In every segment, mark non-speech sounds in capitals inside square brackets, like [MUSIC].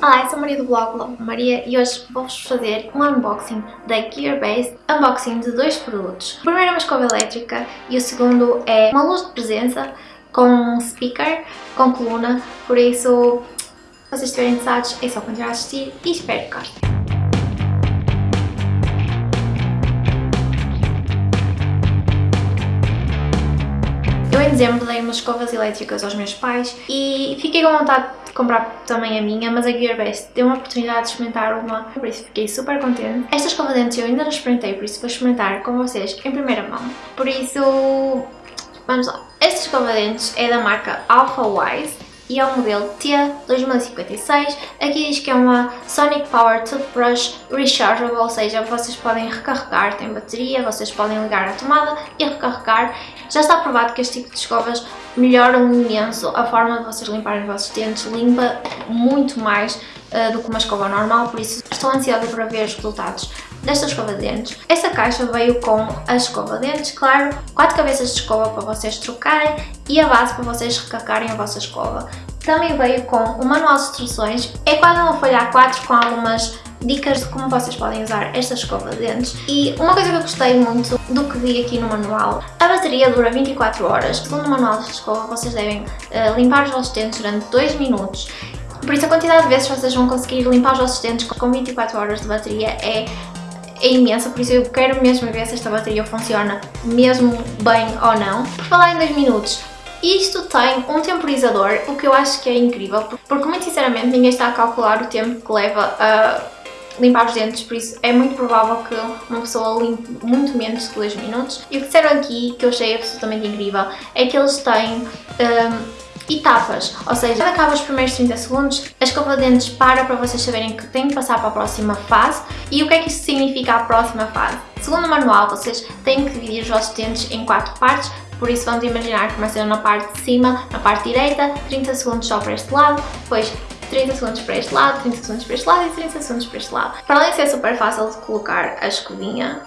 Olá, eu sou a Maria do blog Love Maria e hoje vou-vos fazer um unboxing da Gearbase, unboxing de dois produtos. O primeiro é uma escova elétrica e o segundo é uma luz de presença com speaker, com coluna, por isso, se vocês estiverem interessados é só continuar a assistir e espero que gostem. Dezembro dei umas escovas elétricas aos meus pais e fiquei com vontade de comprar também a minha, mas a Gearbest deu uma oportunidade de experimentar uma, por isso fiquei super contente. Esta escova de dentes eu ainda não experimentei, por isso vou experimentar com vocês em primeira mão. Por isso, vamos lá. Esta escova de dentes é da marca Alpha Wise e é o modelo T2056. Aqui diz que é uma Sonic Power Toothbrush Rechargeable, ou seja, vocês podem recarregar, tem bateria, vocês podem ligar a tomada e recarregar. Já está provado que este tipo de escovas melhoram imenso a forma de vocês limparem os vossos dentes, limpa muito mais uh, do que uma escova normal, por isso estou ansiosa para ver os resultados desta escova de dentes. Esta caixa veio com a escova de dentes, claro, quatro cabeças de escova para vocês trocarem e a base para vocês recarregarem a vossa escova. Também veio com o manual de instruções, é quase uma folha A4 com algumas dicas de como vocês podem usar esta escova de dentes e uma coisa que eu gostei muito do que vi aqui no manual, a bateria dura 24 horas. Segundo o manual de escova, vocês devem uh, limpar os vossos dentes durante 2 minutos por isso a quantidade de vezes vocês vão conseguir limpar os vossos dentes com 24 horas de bateria é é imensa, por isso eu quero mesmo ver se esta bateria funciona mesmo bem ou não. Por falar em 2 minutos, isto tem um temporizador, o que eu acho que é incrível, porque muito sinceramente ninguém está a calcular o tempo que leva a limpar os dentes, por isso é muito provável que uma pessoa limpe muito menos de 2 minutos. E o que disseram aqui, que eu achei absolutamente incrível, é que eles têm um, etapas, ou seja, quando acaba os primeiros 30 segundos, a escova de dentes para para vocês saberem que têm que passar para a próxima fase e o que é que isso significa a próxima fase. Segundo o manual, vocês têm que dividir os vossos dentes em quatro partes, por isso vamos imaginar começam na parte de cima, na parte direita, 30 segundos só para este lado, depois 30 segundos para este lado, 30 segundos para este lado e 30 segundos para este lado. Para além de ser super fácil de colocar a escovinha,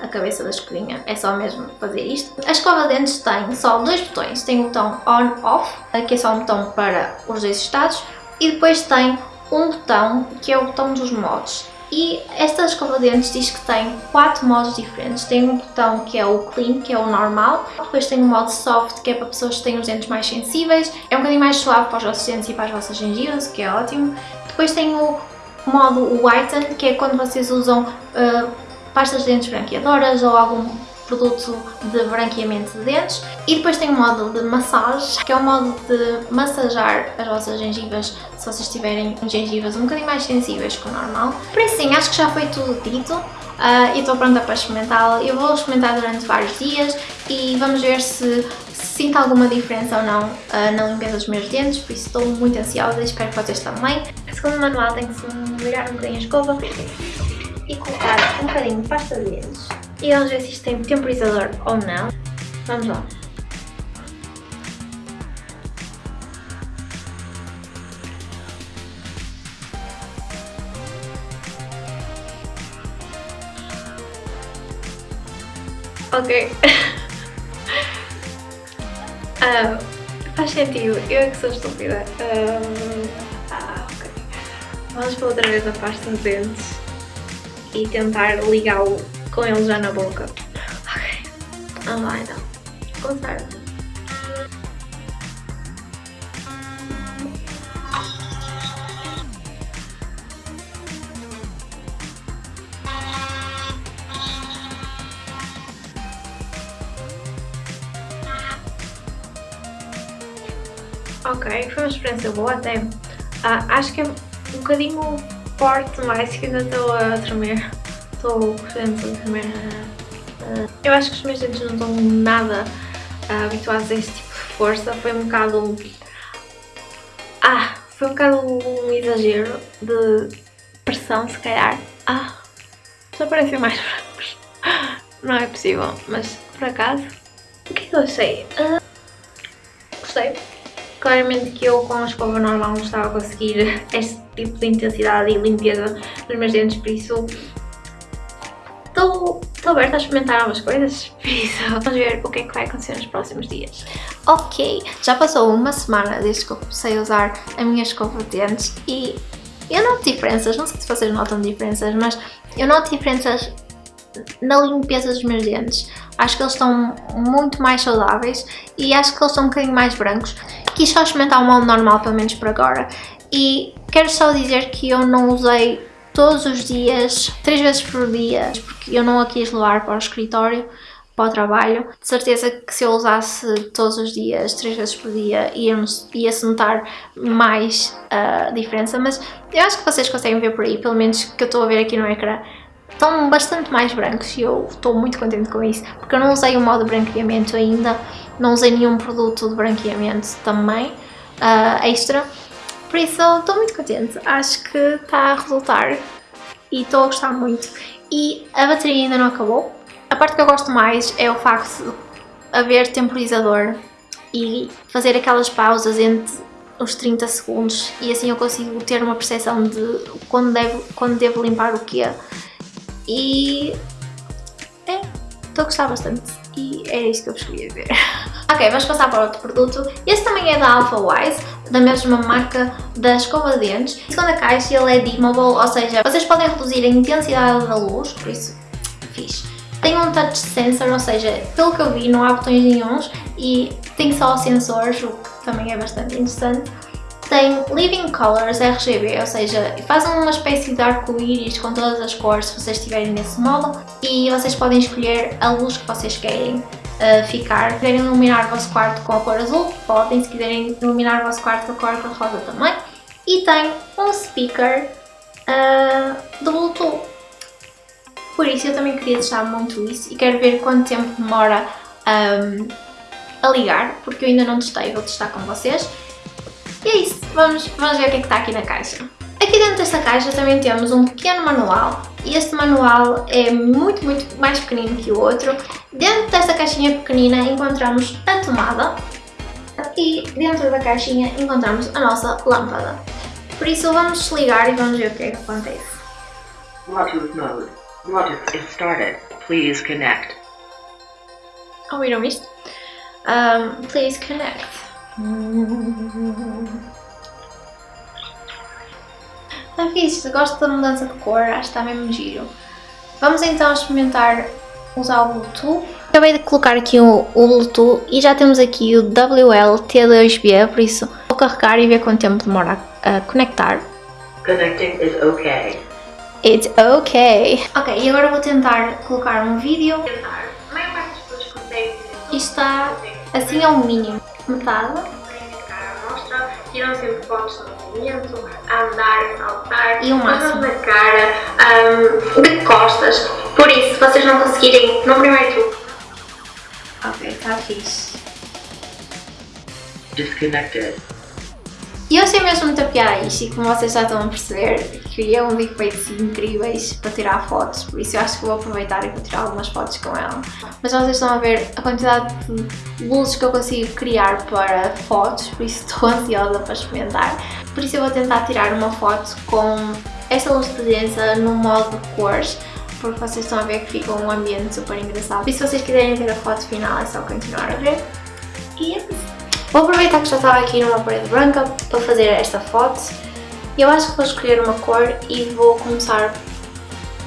a cabeça da escovinha, é só mesmo fazer isto. A escova de dentes tem só dois botões, tem o botão on-off, que é só um botão para os dois estados, e depois tem um botão que é o botão dos modos. E esta escova de dentes diz que tem quatro modos diferentes. Tem um botão que é o clean, que é o normal. Depois tem o modo soft, que é para pessoas que têm os dentes mais sensíveis. É um bocadinho mais suave para os vossos dentes e para as vossas gengivas, que é ótimo. Depois tem o modo whiten, que é quando vocês usam uh, pastas de dentes branqueadoras ou algum produto de branqueamento de dentes e depois tem o modo de massagem, que é o modo de massajar as vossas gengivas se vocês tiverem gengivas um bocadinho mais sensíveis que o normal. Por isso sim, acho que já foi tudo dito uh, e estou pronta para experimentá-la. Eu vou experimentar durante vários dias e vamos ver se, sinto alguma diferença ou não uh, na limpeza dos meus dentes, por isso estou muito ansiosa e espero que vocês também. Segundo o manual tem que se molhar um bocadinho a escova e colocar um bocadinho de pasta de dentes. E vamos ver se isto tem temporizador ou não. Vamos lá. Ok. um, [LAUGHS] faz sentido, eu é que sou estúpida. Um, ah, ok. Vamos para outra vez a pasta de dentes e tentar ligá-lo com ele já na boca. Ok, vamos lá então. Começar. Ok, foi uma experiência boa até. Ah, acho que é um bocadinho forte mais que ainda estou a tremer. Estou dentes a tremer. Eu acho que os meus dentes não estão nada uh, habituados a este tipo de força. Foi um bocado... Ah, foi um bocado um exagero de pressão, se calhar. Ah, só parecem mais brancos. Não é possível, mas por acaso... O que é que eu achei? Uh, gostei. Claramente que eu com a escova normal não estava a conseguir este tipo de intensidade e limpeza nos meus dentes, por isso estou, aberta a experimentar novas coisas, [LAUGHS] por isso vamos ver o que é que vai acontecer nos próximos dias. Ok, já passou uma semana desde que eu comecei a usar a minha escova de dentes e eu noto diferenças, não sei se vocês notam diferenças, mas eu noto diferenças na limpeza dos meus dentes. Acho que eles estão muito mais saudáveis e acho que eles estão um bocadinho mais brancos. Quis só experimentar o molde normal, pelo menos por agora. E quero só dizer que eu não usei todos os dias, três vezes por dia, porque eu não a quis levar para o escritório, para o trabalho. De certeza que se eu usasse todos os dias, três vezes por dia, ia-se notar mais a diferença, mas eu acho que vocês conseguem ver por aí, pelo menos que eu estou a ver aqui no ecrã, estão bastante mais brancos e eu estou muito contente com isso, porque eu não usei o modo branqueamento ainda, não usei nenhum produto de branqueamento também, uh, extra, por isso estou muito contente, acho que está a resultar e estou a gostar muito. E a bateria ainda não acabou. A parte que eu gosto mais é o facto de haver temporizador e fazer aquelas pausas entre os 30 segundos e assim eu consigo ter uma percepção de quando devo, quando devo limpar o quê. E é, estou a gostar bastante e era isso que eu vos queria ver. [LAUGHS] ok, vamos passar para outro produto. Este também é da Alpha Wise, da mesma marca da escova de dentes. A segunda caixa ele é dimmable, ou seja, vocês podem reduzir a intensidade da luz, por isso fiz. Tem um touch sensor, ou seja, pelo que eu vi não há botões nenhums e tem só sensores, o que também é bastante interessante tem Living Colors RGB, ou seja, fazem uma espécie de arco-íris com todas as cores se vocês estiverem nesse modo e vocês podem escolher a luz que vocês querem uh, ficar. Se quiserem iluminar o vosso quarto com a cor azul, podem, se quiserem iluminar o vosso quarto com a cor rosa também. E tem um speaker uh, de Bluetooth. Por isso eu também queria testar muito isso e quero ver quanto tempo demora um, a ligar, porque eu ainda não testei, vou testar com vocês. E é isso, vamos, vamos ver o que é que está aqui na caixa. Dentro desta caixa também temos um pequeno manual e este manual é muito, muito mais pequenino que o outro. Dentro desta caixinha pequenina encontramos a tomada e dentro da caixinha encontramos a nossa lâmpada. Por isso vamos desligar e vamos ver o que é que acontece. Bluetooth mode. Bluetooth is started. Please connect. Ouviram isto? Um, please connect. Está fixe, gosto da mudança de cor, acho que está mesmo giro. Vamos então experimentar usar o Bluetooth. Acabei de colocar aqui o, o Bluetooth e já temos aqui o WL-T2B, por isso vou carregar e ver quanto tempo demora a, a conectar. Connecting is okay. It's okay. Ok, e agora vou tentar colocar um vídeo. Isto está assim ao mínimo metade. Tiram sempre fotos no movimento, a andar, a saltar, e o máximo na cara, um, de costas. Por isso, se vocês não conseguirem no primeiro truque. Ok, está fixe. Disconnected. E eu sei mesmo muito a piada isto e como vocês já estão a perceber, criei um efeitos incríveis para tirar fotos, por isso eu acho que vou aproveitar e vou tirar algumas fotos com ela. Mas vocês estão a ver a quantidade de luzes que eu consigo criar para fotos, por isso [LAUGHS] estou ansiosa para experimentar. Por isso eu vou tentar tirar uma foto com esta luz de presença no modo de cores, porque vocês estão a ver que fica um ambiente super engraçado. E se vocês quiserem ver a foto final é só continuar a ver. E é isso. Vou aproveitar que já estava aqui numa parede branca para fazer esta foto. Eu acho que vou escolher uma cor e vou começar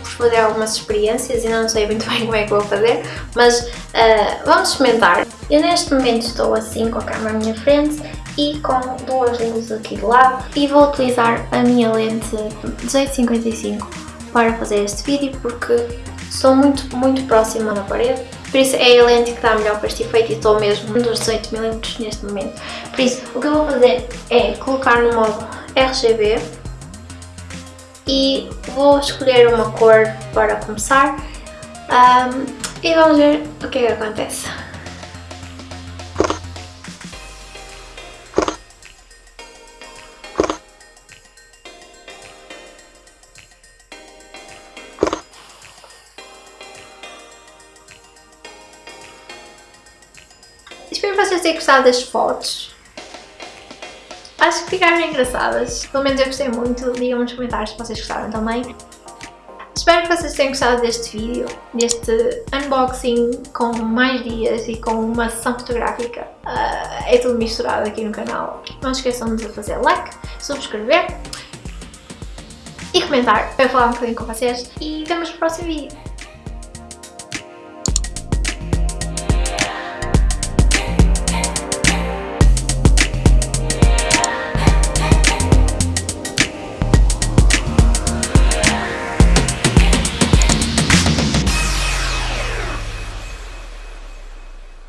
por fazer algumas experiências, ainda não sei muito [LAUGHS] bem como é que vou fazer, mas uh, vamos experimentar. Eu neste momento estou assim com a câmera à minha frente e com duas luzes aqui de lado e vou utilizar a minha lente 1855 para fazer este vídeo porque estou muito, muito próxima da parede por isso é a lente que dá melhor para este efeito e estou mesmo nos 18mm neste momento. Por isso, o que eu vou fazer é colocar no modo RGB e vou escolher uma cor para começar um, e vamos ver o que é que acontece. Tenham gostado das fotos. Acho que ficaram engraçadas. Pelo menos eu gostei muito. Digam nos comentários se vocês gostaram também. Espero que vocês tenham gostado deste vídeo, deste unboxing com mais dias e com uma sessão fotográfica. Uh, é tudo misturado aqui no canal. Não esqueçam de fazer like, subscrever comentar para falar um bocadinho com vocês e vemos no próximo vídeo.